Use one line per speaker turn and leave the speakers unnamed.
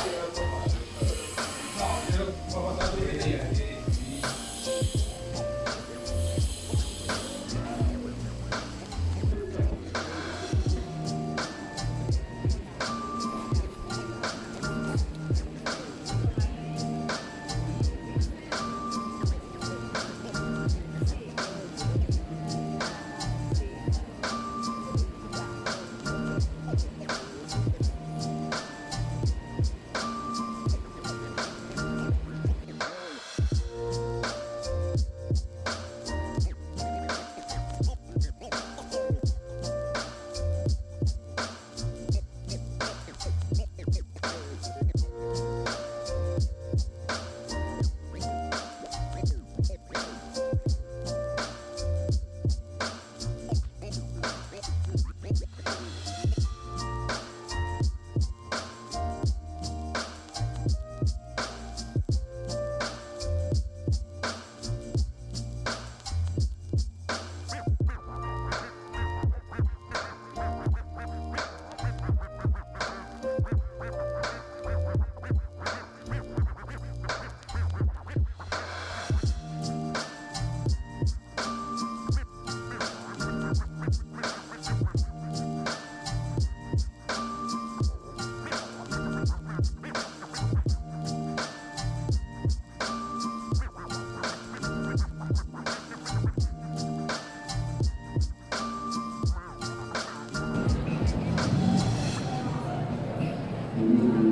Thank you. Amen.